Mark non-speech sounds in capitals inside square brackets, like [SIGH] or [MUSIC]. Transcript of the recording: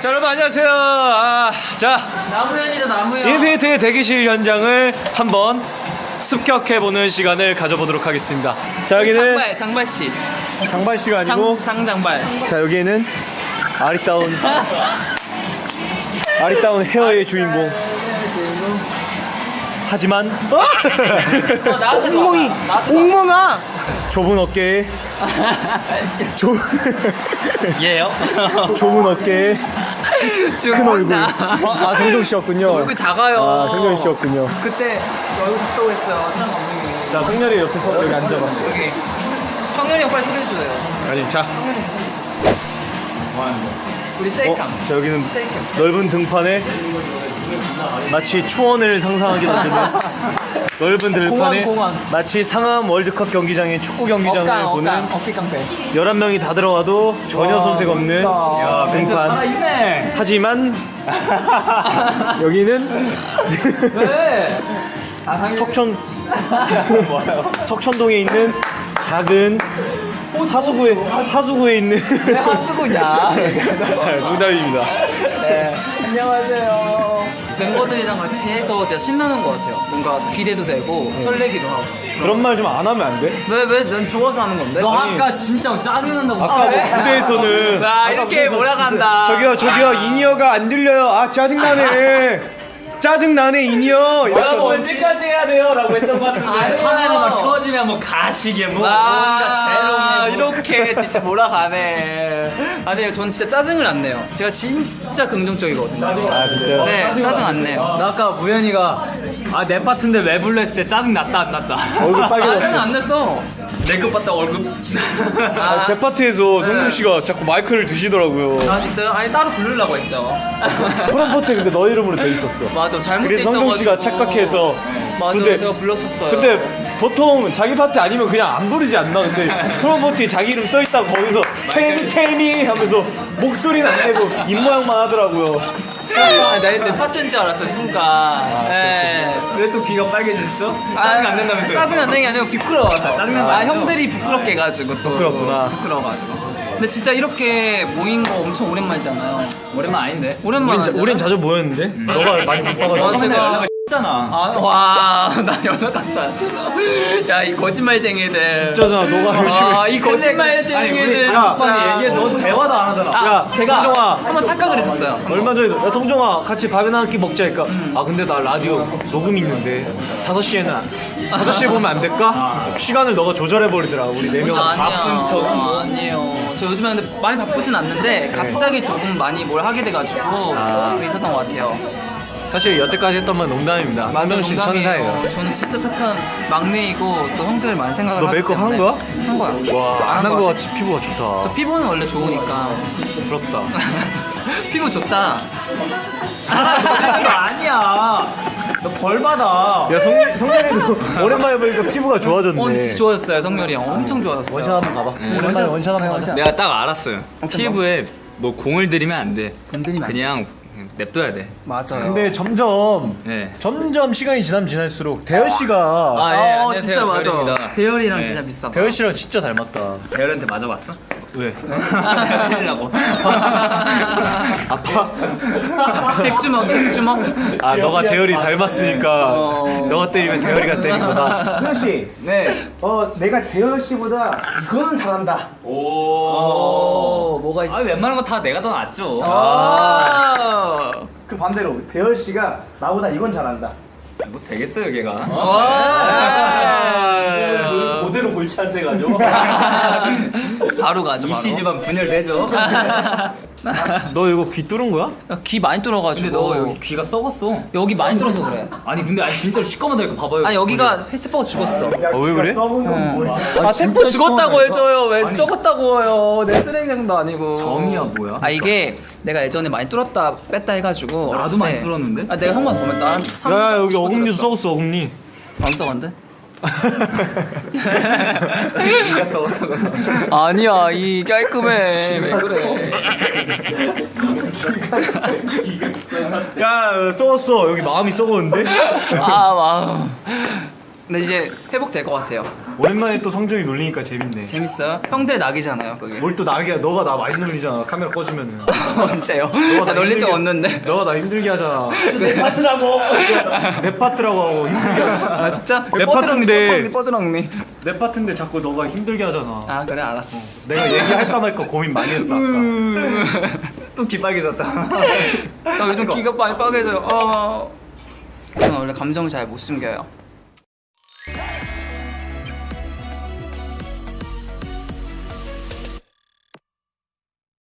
자 여러분 안녕하세요. 아, 자 나무현이다 나무현 인피니트의 대기실 현장을 한번 습격해보는 시간을 가져보도록 하겠습니다. 자 여기는 장발 장발 씨 장발 씨가 아니고 장, 장장발 자 여기에는 아리따운 아리따운 헤어의 주인공. 하지만 어. 나한테 엉멍아 좁은 어깨에 [LAUGHS] 좁 얘요? 좁은 어깨에 큰 얼굴. 아, 아 정정 씨였군요. 얼굴 작아요. 아 정정 씨였군요. 그때 얼굴 작다고 했어요 촬영 감독님이. 자 성렬이 옆에서 여기 앉아봐. 여기. 성렬이 형 빨리 소개해줘요. 아니 자, 우리 어, 셀카. 자 여기는 셀카. 넓은 등판에 마치 초원을 상상하게 만드는 [LAUGHS] 넓은 들판에 공원, 공원. 마치 상암 월드컵 경기장의 축구 경기장을 억강 보는 억강 어깨 깡패. 11명이 다 들어와도 전혀 손색 없는 야, 등판. 있네. 하지만 [LAUGHS] 여기는 왜? 아 석천 [LAUGHS] 석천동에 있는 작은 하수구에 하수구에 있는 왜 하수구냐? [LAUGHS] 농담입니다. 네 안녕하세요 멤버들이랑 같이 해서 진짜 신나는 것 같아요 뭔가 기대도 되고 설레기도 하고 그런 말 좀 안 하면 안 돼? 왜 왜 난 좋아서 하는 건데? 너 아니, 아까 진짜 짜증난다고 아까 뭐 무대에서는 나 이렇게 몰아간다 저기요 저기요 in-ear가 안 들려요. 아 짜증나네. 짜증나네 in-ear. 이렇게 하고. 언제까지 해야 돼요? 라고 했던 것 같은데. 카메라 막 켜지면 뭐 가시게 뭐 아 뭔가 재롱이 뭐. 이렇게 진짜 몰아가네 아니요 전 진짜 짜증을 안 내요 제가 진짜 긍정적이거든요 아 진짜. 네 짜증 안 내요 나 아까 우연이가 아 내 파트인데 왜 불러 했을 때 짜증 났다 안 났다 얼굴 아 짜증 빨개졌어. 안 냈어 내급 봤다 월급 [LAUGHS] 아, 제 파트에서 성준 씨가 자꾸 마이크를 드시더라고요. 아 진짜요? 아니 따로 부르려고 했죠 [LAUGHS] 프롬포트 근데 너 이름으로 돼 있었어. 맞아 잘못돼 그래서 성준 씨가 있어가지고. 착각해서. 맞아 근데 제가 불렀었어요 근데 보통 자기 파트 아니면 그냥 안 부르지 않나? 근데 [LAUGHS] 프롬포트에 자기 이름 써 있다고 거기서 테미 테미 하면서 목소리는 안 내고 입 모양만 하더라고요. 아, 내, 내 파트인 줄 알았어요 순간 예. 왜 또 귀가 빨개졌어? 아, 짜증 안 낸다면서요? 짜증 안 내는 게 아니고 부끄러워서 짜증난 거아 아니죠? 형들이 부끄럽게 해가지고 또 부끄럽구나. 부끄러워가지고 근데 진짜 이렇게 모인 거 엄청 오랜만이잖아요 오랜만 아닌데 오랜만 우린, 자? 우린 자주 모였는데 너가 많이 바빠가지고. 어, 제가- 연락을 했잖아 아, 와, 나 연락까지 안 했어. 야, 이 거짓말쟁이들. 진짜잖아 너가 열심히. 아, 이 아니 거짓말쟁이들. 우리 야, 단판이 얘기해 아, 야, 제가 성종아. 한번 착각을 했었어요. 얼마 전에 야 성종아 같이 밥이나 한 끼 먹자 니까 아 근데 나 라디오 녹음 있는데 5시에는 5시에 보면 안 될까? 시간을 너가 조절해 버리더라 우리 네명 아니야. 아니에요. 저 요즘에 근데 많이 바쁘진 않는데 갑자기 조금 많이 뭘 하게 돼가지고 그게 있었던 것 같아요. 사실 여태까지 했던 말 농담입니다 맞아, 성종 씨 농담이에요. 천사예요 저는 진짜 착한 막내이고 또 형들을 많이 생각을 너 하기 메이크업 때문에. 한 거야? 한 거야. 와안안한 거. 같이 피부가 좋다 저 피부는 원래 좋으니까. 부럽다 [LAUGHS] 피부 좋다. 거 아니야 너 벌 받아 야 성, 성렬이도 [LAUGHS] 오랜만에 보니까 피부가 좋아졌네 어, 진짜 좋아졌어요, 성렬이 형. 엄청 좋아졌어요. 원샷 한번 가봐 오랜만에 원샷 한번 가자 내가 딱 알았어요 피부에 뭐 공을 들이면 안 돼 건드리면 안 돼. 그냥 냅둬야 돼 맞아요. 근데 점점 네. 점점 시간이 지나면 지날수록 대열 씨가 아, 예, 어, 안녕하세요. 진짜 맞아. 대열입니다. 대열이랑 네. 진짜 비슷하다. 대열 씨랑 진짜 닮았다 대열한테 맞아봤어? 왜? [LAUGHS] 하려고 [LAUGHS] 아파? 백주먹, 백주먹. 아 너가 대열이 닮았으니까 어. 너가 때리면 대열이가 때린 거다 태현 씨, 네 어 내가 재현 씨보다 이거는 잘한다. 오, 뭐가 있어? 아 웬만한 거 다 내가 더 낫죠 아. 그 반대로 대현 씨가 나보다 이건 잘한다. 뭐 되겠어요 걔가 와. 그대로 골치한테 가죠 [LAUGHS] 바로 가죠, 바로. 이씨 집안 분열되죠 [LAUGHS] [LAUGHS] 너 이거 귀 뚫은 거야? 야, 귀 많이 뚫어가지고. 근데 너 여기 귀가 썩었어 여기 많이 뚫어서 그래. 아니 근데 아니 진짜로 시꺼먼다니까 봐봐요 아니, 여기가 헬스퍼가 죽었어. 야, 어, 왜 그래? 썩은 건 뭐야? 아, 템포 죽었다고 해줘요. 왜 적었다고 해요. 내 쓰레기장도 아니고. 점이야 뭐야 아, 이게 내가 예전에 많이 뚫었다 뺐다 해가지고. 나도 많이 때- 뚫었는데? 아, 내가 형만 보면 나한 삼- 야, 야 여기 어금니도. 썩었어 어금니 안 썩었는데? 네가 썩었다고 아니야. 이 깔끔해. 왜 그래? 야 썩었어. 여기 마음이 썩었는데? 아 마음 근데 이제 회복될 것 같아요 오랜만에 또 성종이 놀리니까 재밌네. 재밌어요? 형들 낙이잖아요 그게 뭘또 나게 너가 나 많이 놀리잖아. 카메라 꺼주면은. [LAUGHS] 언제요? 너가 나 놀린 적 힘들게- 없는데 너가 나 힘들게 하잖아. 내 파트라고. [LAUGHS] 내 파트라고 하고 힘들게. 하잖아. 아 진짜? 내 뻐드렁니 파트인데. 뻐드렁니 내 파트인데 자꾸 너가 힘들게 하잖아. 아 그래 알았어 내가 얘기할까 말까 고민 많이 했어 아까. 또 귀 빨개졌다. [LAUGHS] 나 요즘 귀가 많이 빨개져요 아 저는 원래 감정을 잘못 숨겨요